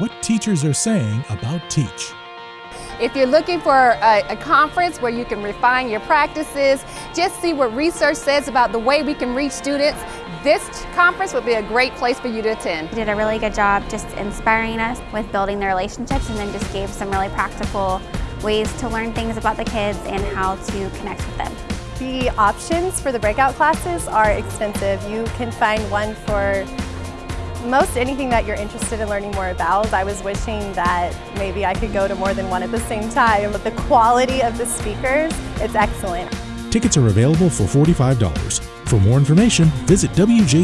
what teachers are saying about Teach. If you're looking for a, a, conference where you can refine your practices, just see what research says about the way we can reach students, this conference would be a great place for you to attend. You did a really good job just inspiring us with building the relationships and then just gave some really practical ways to learn things about the kids and how to connect with them. The options for the breakout classes are extensive. You can find one for most anything that you're interested in learning more about. I was wishing that maybe I could go to more than one at the same time, but the quality of the speakers, it's excellent. Tickets are available for $45. For more information, visit wjct.org/teach.